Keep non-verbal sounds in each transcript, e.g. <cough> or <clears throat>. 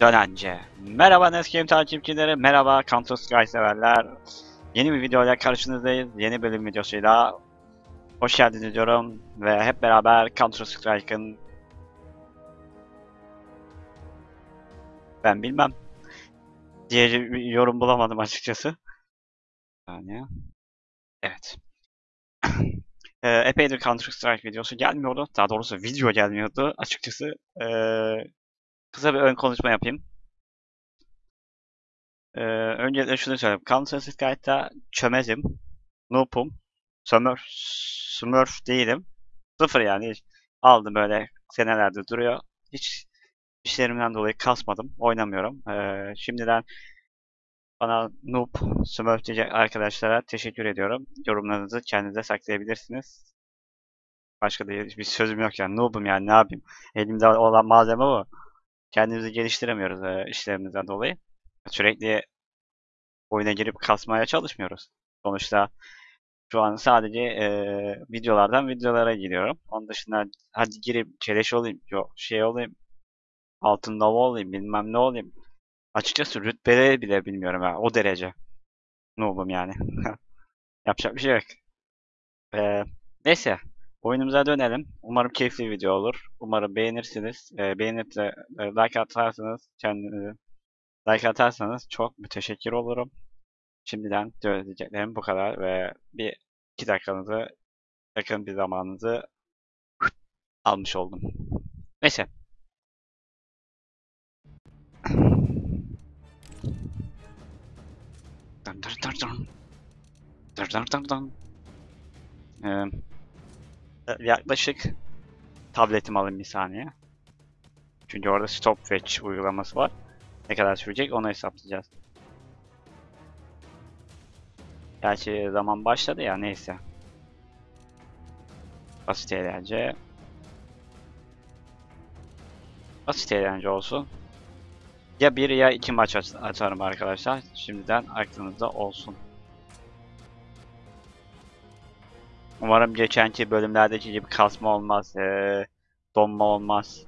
Dönence. Merhaba Neskim takipçileri, merhaba Counter Strike severler. Yeni bir videoyla karşınızdayız. Yeni bölüm videosuyla hoş geldiniz diyorum ve hep beraber Counter Strike'ın ben bilmem diye yorum bulamadım açıkçası. Yani evet. <clears throat> Ee, epeydir Counter Strike videosu gelmiyordu. Daha doğrusu video gelmiyordu. Açıkçası ee, kısa bir ön konuşma yapayım. Ee, öncelikle şunu söyleyeyim. Counter Strike'da çömezim. Noob'um. Smurf, Smurf değilim. Sıfır yani. Aldım böyle senelerde duruyor. Hiç işlerimden dolayı kasmadım. Oynamıyorum. Ee, şimdiden bana noob, smurf diyecek arkadaşlara teşekkür ediyorum. Yorumlarınızı kendinize saklayabilirsiniz. Başka da bir sözüm yok yani. Noob'um yani ne yapayım. Elimde olan malzeme bu. Kendimizi geliştiremiyoruz e, işlerimizden dolayı. Sürekli oyuna girip kasmaya çalışmıyoruz. Sonuçta şu an sadece e, videolardan videolara giriyorum. Onun dışında hadi girip çeleş olayım, yok şey olayım, altın nova olayım, bilmem ne olayım. Açıkçası rütbeleri bile bilmiyorum ya. O derece. Noob'um yani. <laughs> Yapacak bir şey yok. E, neyse. Oyunumuza dönelim. Umarım keyifli bir video olur. Umarım beğenirsiniz. E, beğenip de e, like atarsanız kendinize like atarsanız çok müteşekkir olurum. Şimdiden söyleyeceklerim bu kadar ve bir iki dakikanızı yakın bir zamanınızı almış oldum. Neyse. Dın dın dın dın. Dın dın dın dın. Ee, yaklaşık tabletimi alayım bir saniye. Çünkü orada stopwatch uygulaması var. Ne kadar sürecek onu hesaplayacağız. Gerçi zaman başladı ya neyse. Basit eğlence. Basit eğlence olsun. Ya bir ya iki maç aç açarım arkadaşlar. Şimdiden aklınızda olsun. Umarım geçenki bölümlerdeki gibi kasma olmaz. Ee, donma olmaz.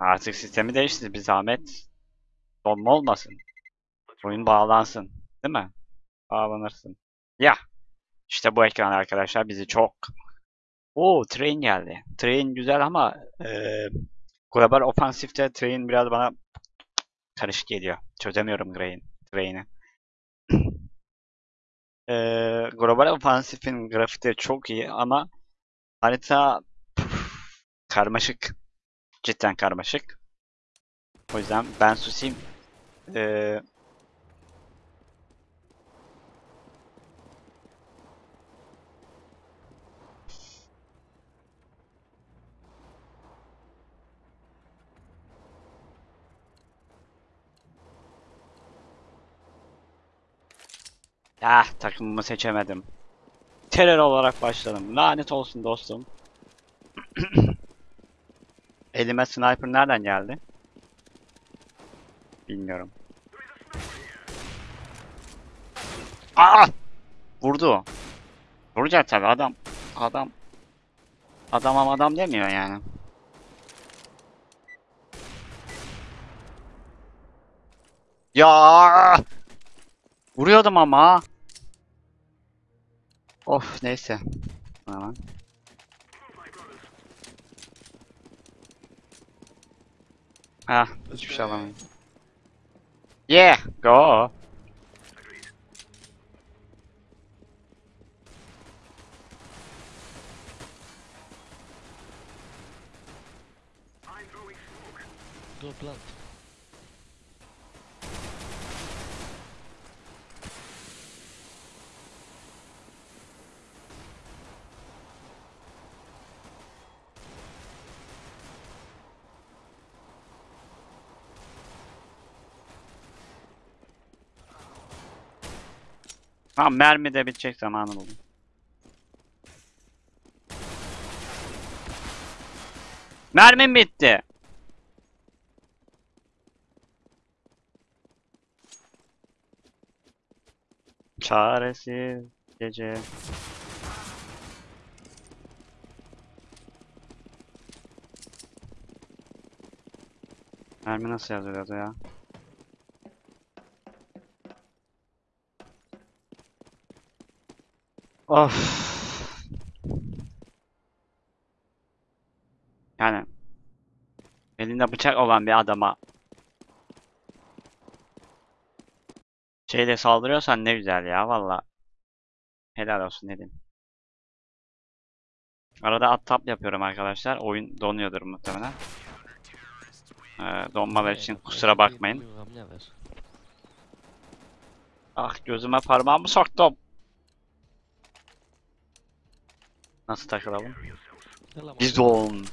Artık sistemi değişti bir zahmet. Donma olmasın. Oyun bağlansın. Değil mi? Bağlanırsın. Ya. İşte bu ekran arkadaşlar bizi çok... Oo train geldi. Train güzel ama e, Global Offensive'de train biraz bana karışık geliyor. Çözemiyorum train, train'i. <clears throat> e, Global Offensive'in grafikleri çok iyi ama harita karmaşık. Cidden karmaşık. O yüzden ben susayım. Ee, Ah takımımı seçemedim. Terör olarak başladım. Lanet olsun dostum. <clears throat> Elime sniper nereden geldi? Bilmiyorum. Aa! Vurdu. Vuracak tabi adam. Adam. Adam adam demiyor yani. Ya! Vuruyordum ama. Of neyse. Hemen. Ha, hiçbir şey alamıyorum. Yeah, go. Go plant. Tamam mermi de bitecek zamanı buldum. Mermim bitti. Çaresiz gece. Mermi nasıl yazılıyordu ya? Of. Yani elinde bıçak olan bir adama şeyle saldırıyorsan ne güzel ya valla. Helal olsun dedim. Arada at tap yapıyorum arkadaşlar. Oyun donuyordur muhtemelen. Ee, donmalar için kusura bakmayın. Ah gözüme parmağımı soktum. Nasıl takılalım? Bizon.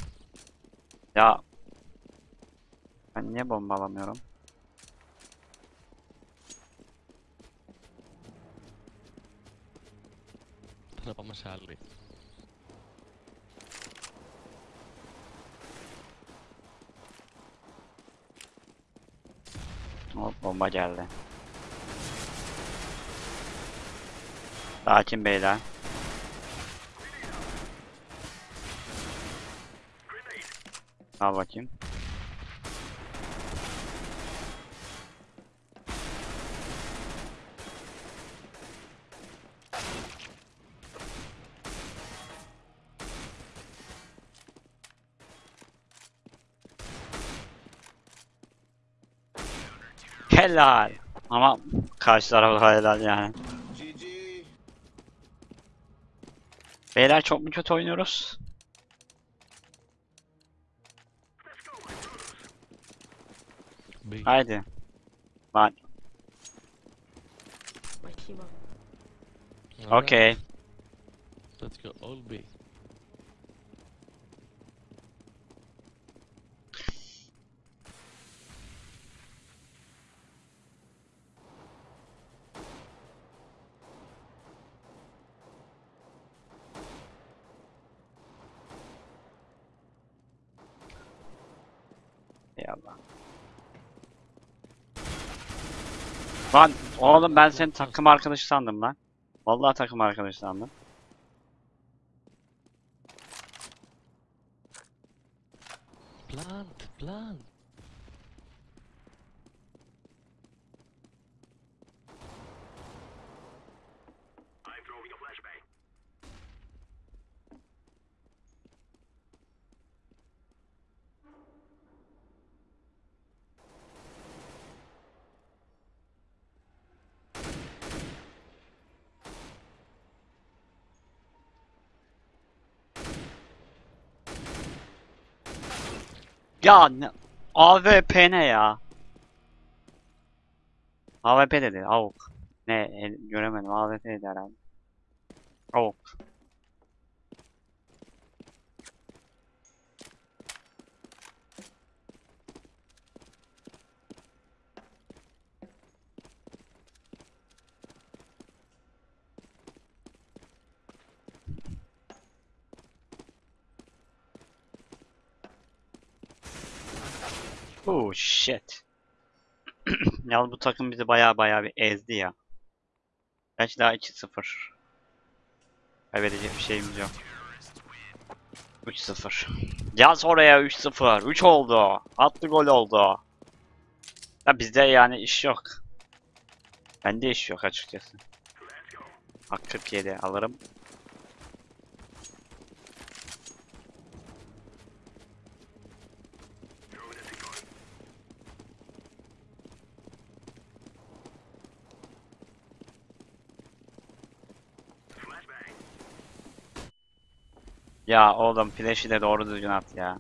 Ya. Ben niye bomba alamıyorum? Vamos a darle. Hop bomba geldi. Sakin beyler. Al bakayım. Helal. Ama karşı tarafa helal yani. Beyler çok mu kötü oynuyoruz? B. Haydi. Bak. Bakayım abi. Okay. Let's go all B. Lan oğlum ben senin takım arkadaşı sandım lan. Vallahi takım arkadaşı sandım. Plant, plant. Ya ne? AWP ne ya? AWP dedi. Avuk. Ne? el- göremedim. AWP dedi herhalde. Avuk. Oh shit. <clears throat> Yalnız bu takım bizi baya baya bir ezdi ya. Gerçi daha 2-0. Kaybedecek bir şeyimiz yok. 3-0. Yaz oraya 3-0. 3 oldu. Attı gol oldu. Ya bizde yani iş yok. Bende iş yok açıkçası. Hak 47 alırım. Ya oğlum flash'i de doğru düzgün at ya.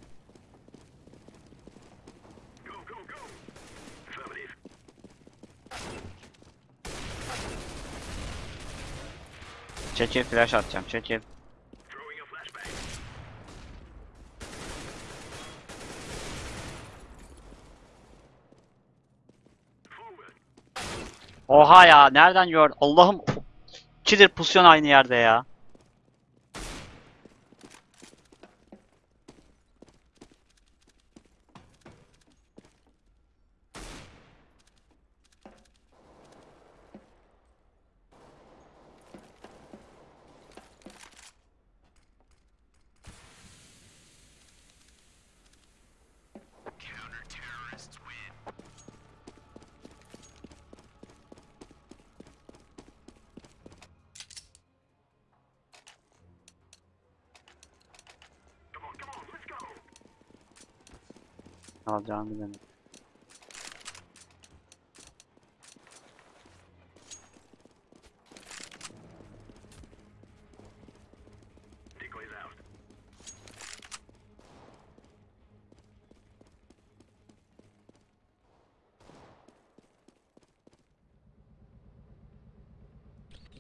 Çekil flash atacağım çekil. Oha ya nereden gör? Allah'ım ikidir pozisyon aynı yerde ya. Alacağını bilemedim.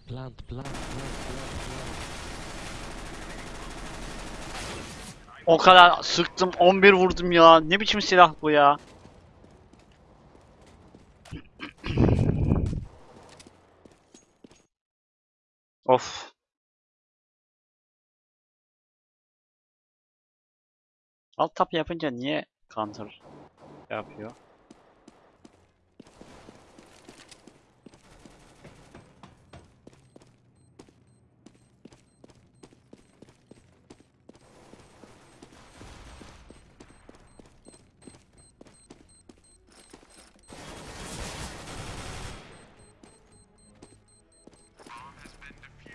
Plant, plant, plant, plant, plant. O kadar sıktım 11 vurdum ya. Ne biçim silah bu ya? <clears throat> of. Alt tap yapınca niye counter yapıyor?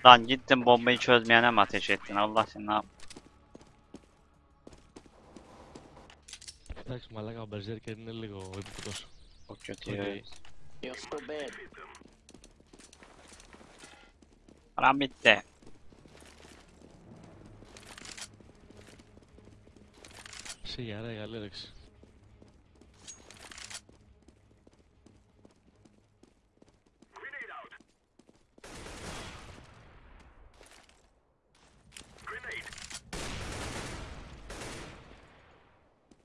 Lan gittin bombayı çözmeyene mi ateş ettin? Allah seni ne yap? Εντάξει, μαλάκα, ο Berserker είναι λίγο επίπεδος. Çok kötü. Okey. You're so bad. Param bitti. Σιγά ρε, καλή όρεξη.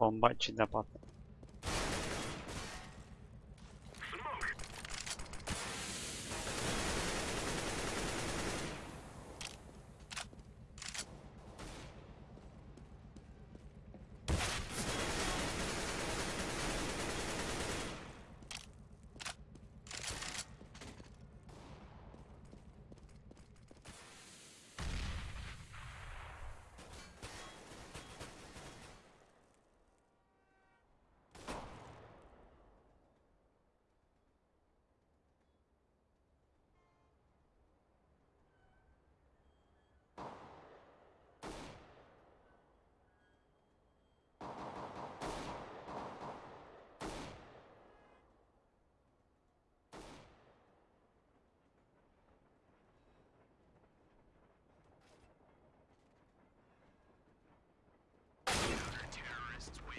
Bomba içinde patladı.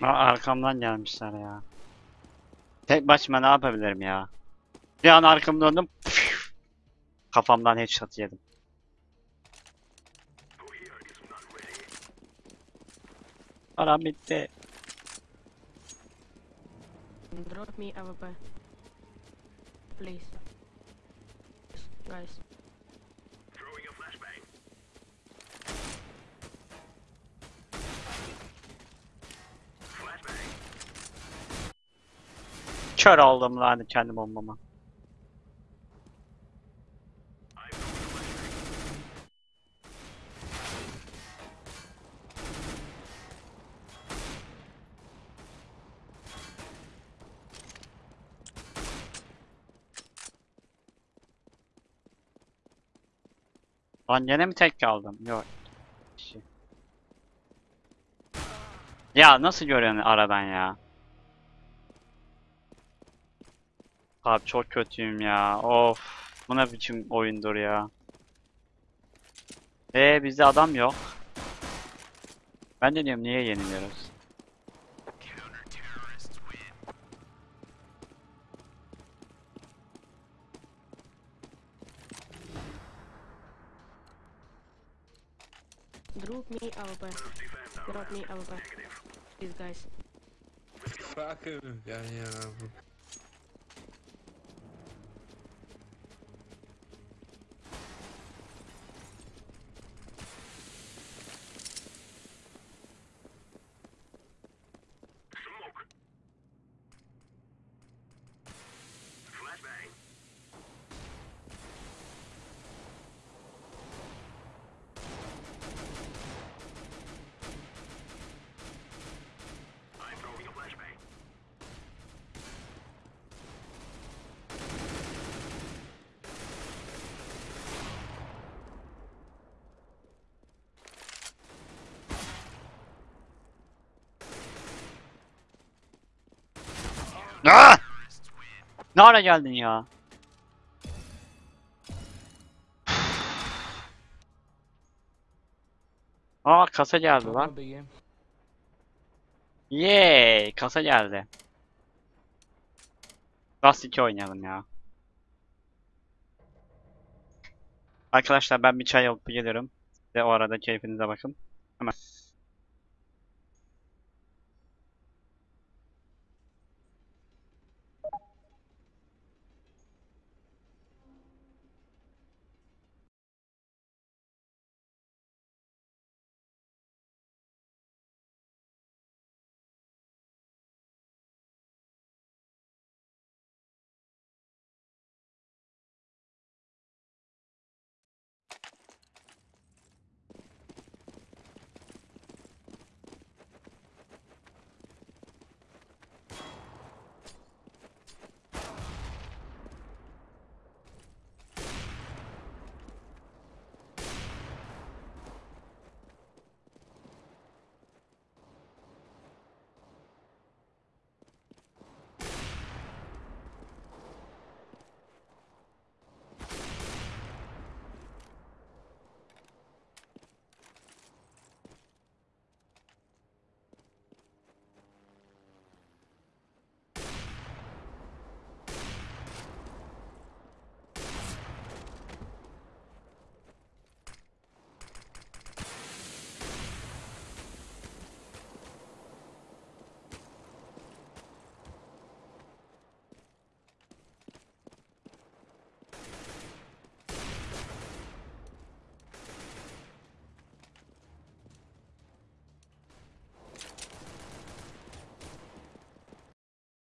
Aa, arkamdan gelmişler ya. Tek başıma ne yapabilirim ya? Bir an arkamı döndüm. püf! Kafamdan headshot yedim. Param bitti. Drop me AWP. Please. Guys. Kör oldum lan kendi bombama. Lan gene mi tek kaldım? Yok. Şey. Ya nasıl görüyorsun aradan ya? Abi çok kötüyüm ya. Of. Bu ne biçim oyundur ya. Ee bizde adam yok. Ben de diyorum niye yeniliyoruz? Drop me AWP. Drop me AWP. Please guys. Fuck him. Ja, ja. Ah! Ne ara geldin ya? Aa kasa geldi lan. Yeee kasa geldi. Dust 2 oynayalım ya. Arkadaşlar ben bir çay alıp gelirim. Ve o arada keyfinize bakın. Hemen.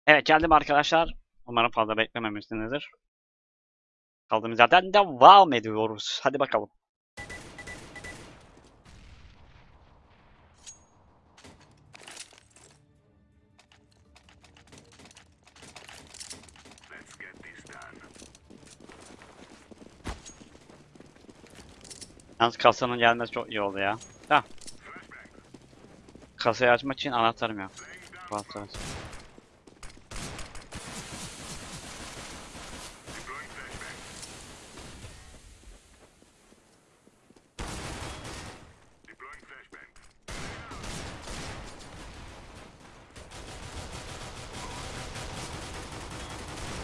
Evet geldim arkadaşlar. Umarım fazla beklememişsinizdir. Kaldığımız yerden devam ediyoruz. Hadi bakalım. Yalnız kasanın gelmesi çok iyi oldu ya. Ha. Kasayı açmak için anahtarım yok. Anahtar.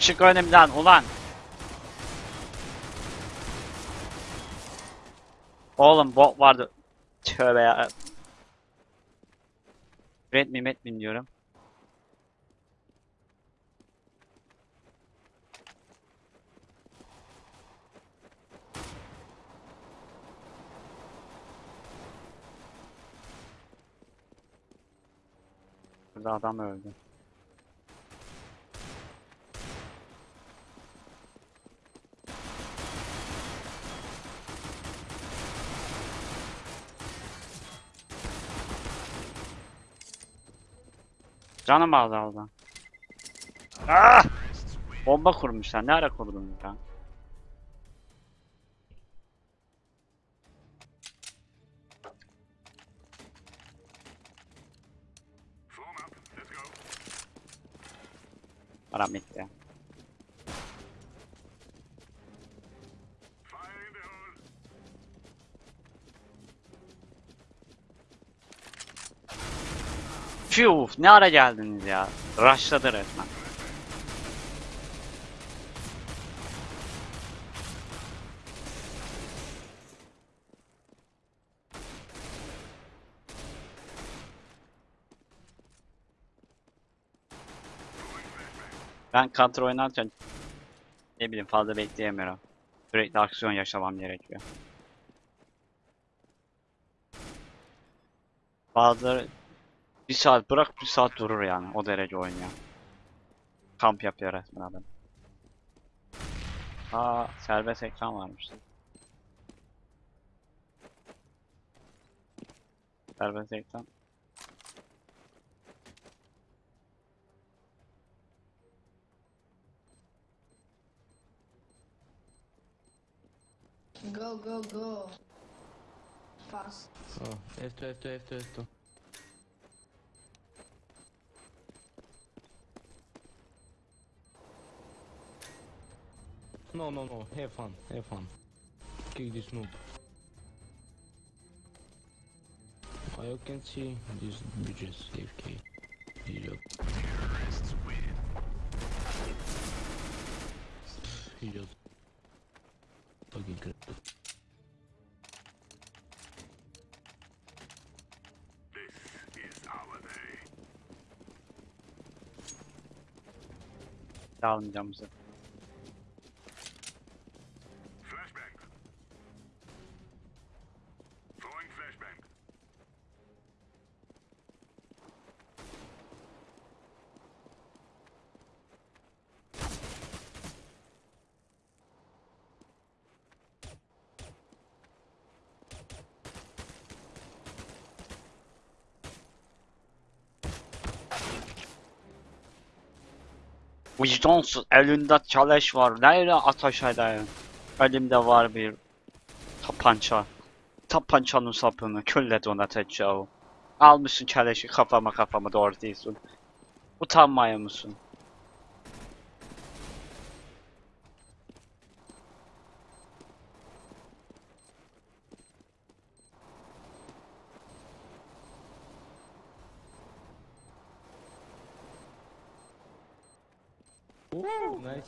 Çık önümden ulan. Oğlum bot vardı. Tövbe ya. Red miyim et miyim diyorum. Burada adam öldü. Canım azaldı. Ah! Bomba kurmuşlar. Ne ara kurdunuz ya? Param bitti. Fiu, ne ara geldiniz ya? Rushladı resmen. Ben counter oynarken ne bileyim fazla bekleyemiyorum. Sürekli aksiyon yaşamam gerekiyor. Bazıları bir saat bırak bir saat durur yani o derece oynuyor. Kamp yapıyor resmen adam. Aa serbest ekran varmış. Serbest ekran. Go, go, go. Fast. Oh, F2, F2, F2, F2. No, no, no. Have fun. Have fun. Kick this noob. You can see these bitches AFK. Idiot. Idiot. Fucking crap. Almayacağım bize. Vicdansız elinde çaleş var. Neyle ateş edeyim? Elimde var bir tapança. Tapançanın sapını külle donatacağım. Almışsın keleşi kafama kafama doğru değilsin. Utanmaya mısın? Nice.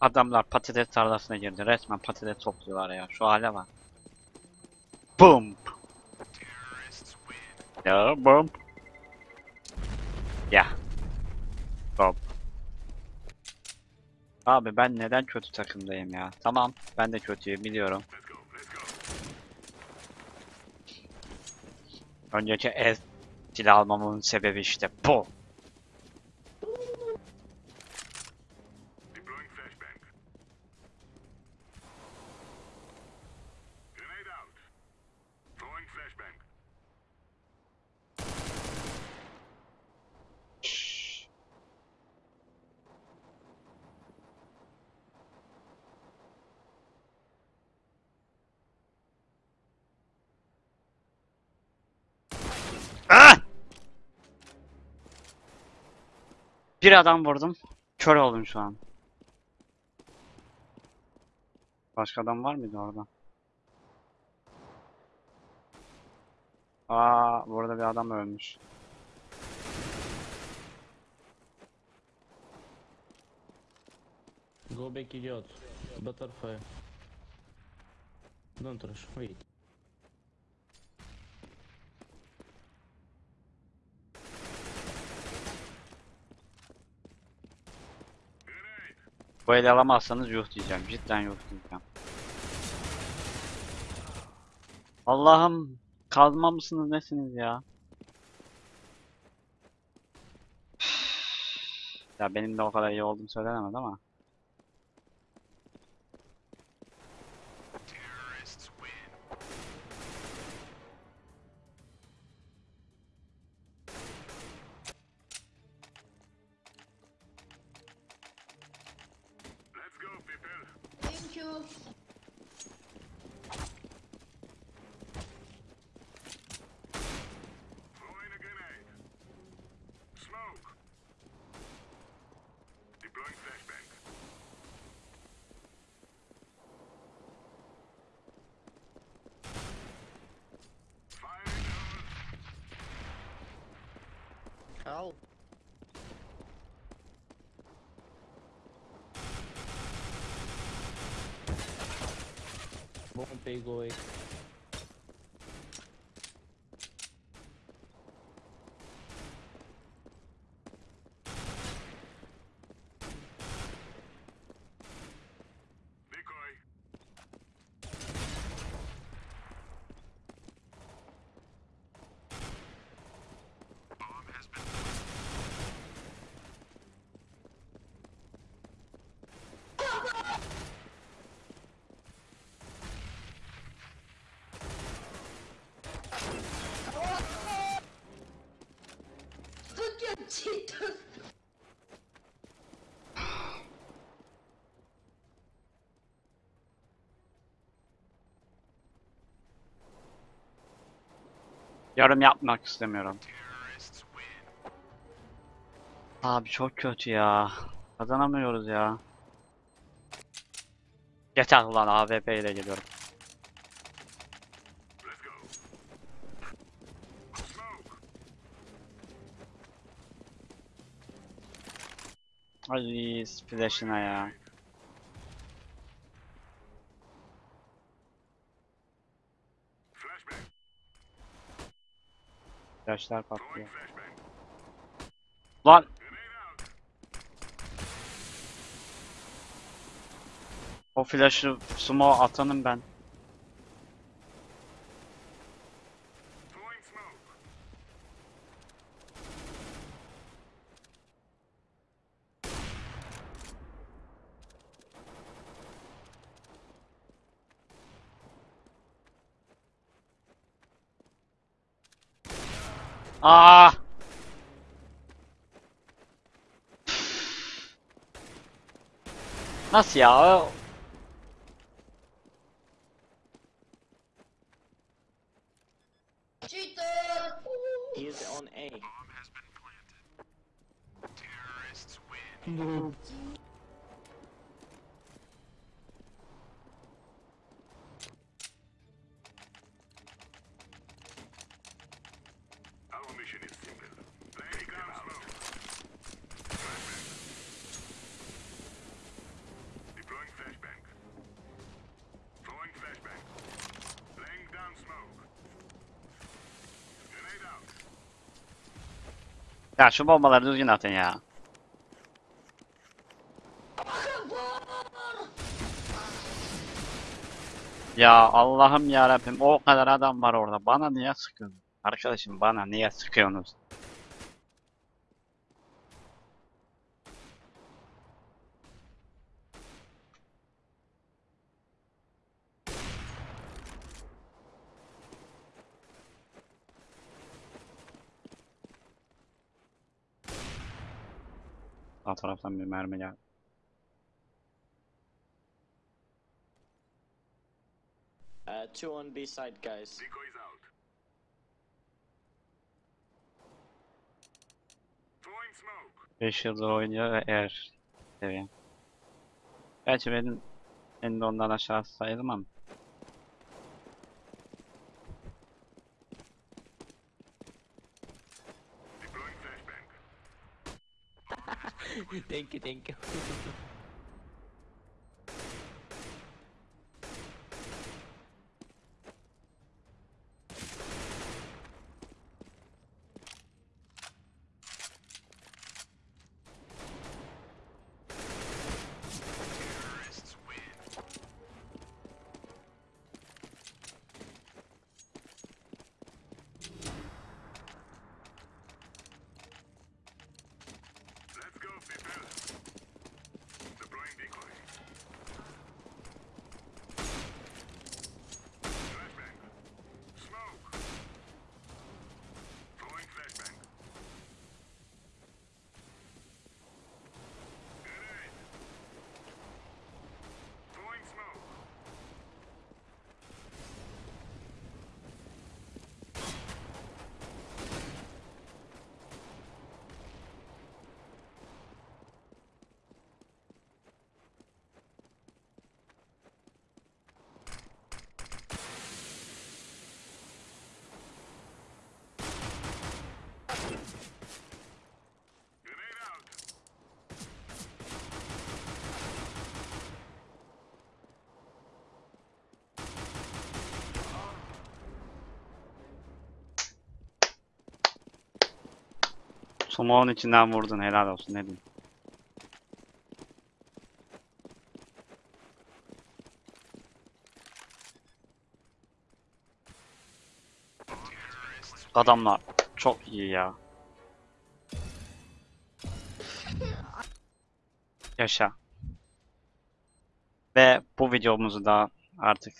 Adamlar patates tarlasına girdi. Resmen patates topluyorlar ya. Şu hale bak. Boom. Ya boom. Ya. Boom. Abi ben neden kötü takımdayım ya? Tamam ben de kötüyüm biliyorum. Önceki ez silah almamın sebebi işte bu. Bir adam vurdum. Kör oldum şu an. Başka adam var mıydı orada? Aa, burada bir adam ölmüş. Go back, idiot. Butterfly. Don't rush. Wait. Bu eli alamazsanız yuh diyeceğim. Cidden yuh diyeceğim. Allah'ım kazma mısınız nesiniz ya? Ya benim de o kadar iyi olduğum söylenemez ama. geral. Bom, pegou aí. gerçekten. Yorum yapmak istemiyorum. Abi çok kötü ya. Kazanamıyoruz ya. Yeter ulan AWP ile geliyorum. Ay flash'ına ya. Flash'lar patlıyor. Lan! O flash'ı sumo atanım ben. Aa! Nasıl ya? O- Cheater! He's on A. Ya şu bombaları düzgün atın ya. Ya Allah'ım ya Rabbim o kadar adam var orada. Bana niye sıkıyorsun? Arkadaşım bana niye sıkıyorsunuz? Sağ taraftan bir mermi geldi. Uh, two on B side, guys. 5 yıldır oynuyor ve eğer seviye. Gerçi benim ben de ondan aşağı sayılmam. Thank you, thank you. <laughs> Sumo'nun içinden vurdun helal olsun ne diyeyim. Adamlar çok iyi ya. Yaşa. Ve bu videomuzu da artık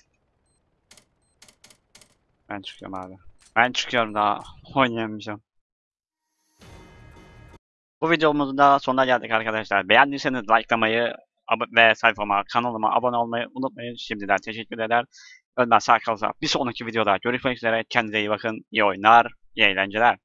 ben çıkıyorum abi. Ben çıkıyorum daha <laughs> oynayamayacağım. Bu videomuzun da sonuna geldik arkadaşlar. Beğendiyseniz likelamayı ve sayfama, kanalıma abone olmayı unutmayın. Şimdiden teşekkür eder. Önden sağ kalsa bir sonraki videoda görüşmek üzere. Kendinize iyi bakın. İyi oyunlar, iyi eğlenceler.